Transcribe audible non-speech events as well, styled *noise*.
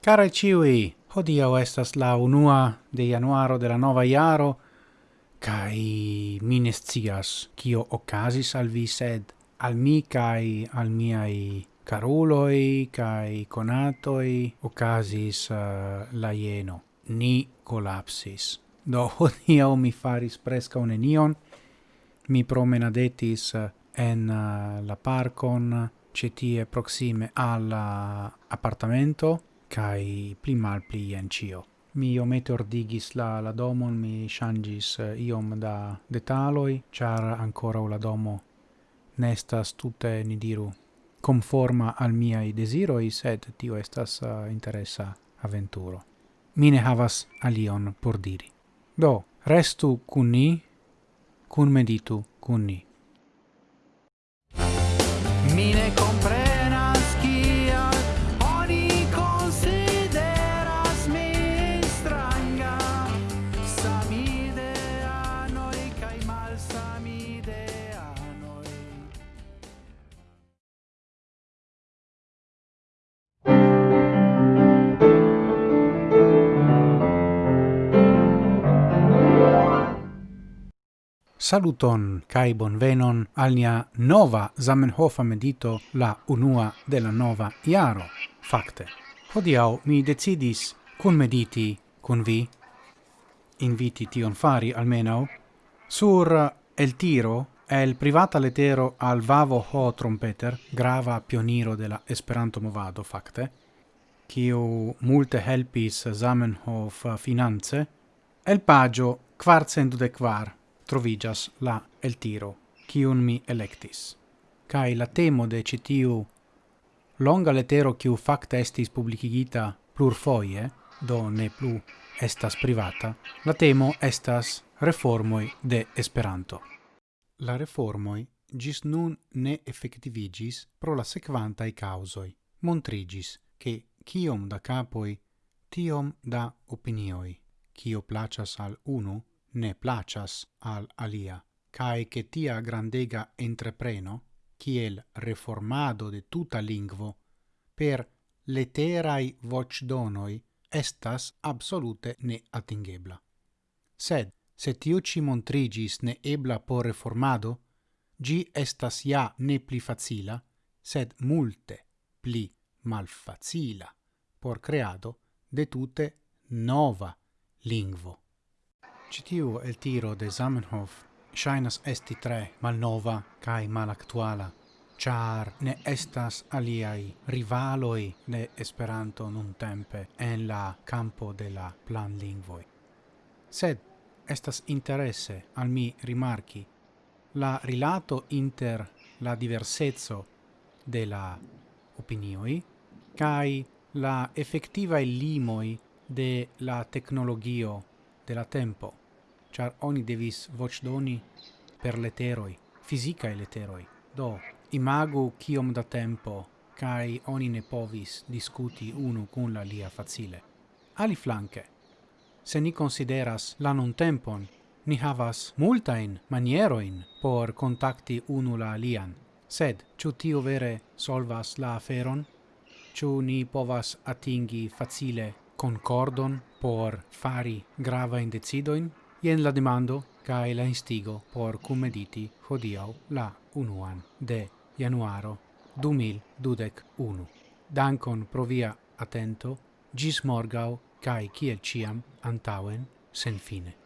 Care ciui, hodiau estas la unua de januaro de la nova iaro, kai mi ne scias kio okazis al vi, sed al mi kai al miai caruloi kai conatoi okazis uh, eh, la ieno. Ni collapsis. Do *laughs* hodiau mi faris presca nenion. Mi promenadetis eh, en uh, la parcon cetie proxime al eh, appartamento kai pli mal pli en cio. Mi omete ordigis la, la domon, mi shangis iom da detaloi, char ancora la domo nestas tutte, ni diru, conforma al miai desiroi, sed tio estas uh, interessa avventuro. Mine havas alion por diri. Do, restu cun ni, cun meditu cun ni. Mine compre Saluton kai bonvenon al nia nova Zamenhofa medito la unua de la nova iaro. Fakte, hodiau mi decidis kun mediti kun vi. Inviti tion fari almeno sur el tiro el privata letero al Vavo Ho Trompeter, grava pioniro de la Esperanto movado fakte, kiu multe helpis Zamenhof finance, el pagio quarcent de quar trovigas la el tiro, kiun mi electis. Kai la temo de citiu longa letero quiu facta estis publicigita plurfoie, do ne plu estas privata, la temo estas reformoi de Esperanto. La reformoi gis nun ne effectivigis pro la sequantai causoi. Montrigis che quiom da capoi, tiom da opinioi. quio placas al uno, ne placas al alia, cae che tia grandega entrepreno, kiel reformado de tuta lingvo, per leterai vocdonoi estas absolute ne atingebla. Sed, se tiu ci montrigis ne ebla por reformado, gi estas ja ne pli facila, sed multe pli malfacila por creado de tute nova lingvo. Citiu el tiro de Zamenhof shainas esti tre malnova kai malactuala char ne estas aliai rivaloi de Esperanto nun tempe en la campo de la plan lingvoi. Sed estas interesse al mi rimarchi la rilato inter la diversezzo de la opinioi kai la effettiva limoi de la tecnologio de la tempo char oni devis vocdoni per leteroi, fisicae leteroi. Do, imagu kiom da tempo, cae oni ne povis discuti unu cun la lia facile. Ali flanque, se ni consideras la non tempon, ni havas multain manieroin por contacti unu la alian. Sed, ciu tio vere solvas la aferon? Ciu ni povas atingi facile concordon por fari grava indecidoin? Jen la demando kaj la instigo por kummediti hodiau la unuan de januaro 2021. Dankon pro via atento, gis morgau, cae ciel ciam antauen sen fine.